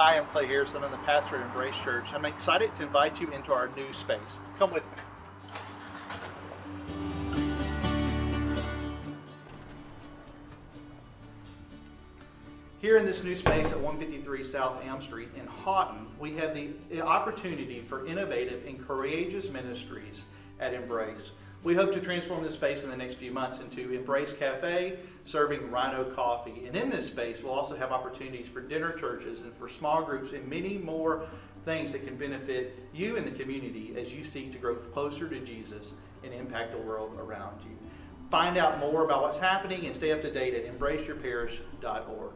Hi, I'm Clay Harrison. I'm the pastor at Embrace Church. I'm excited to invite you into our new space. Come with me. Here in this new space at 153 South Elm Street in Houghton, we have the opportunity for innovative and courageous ministries at Embrace. We hope to transform this space in the next few months into Embrace Cafe, serving Rhino coffee. And in this space, we'll also have opportunities for dinner churches and for small groups and many more things that can benefit you and the community as you seek to grow closer to Jesus and impact the world around you. Find out more about what's happening and stay up to date at embraceyourparish.org.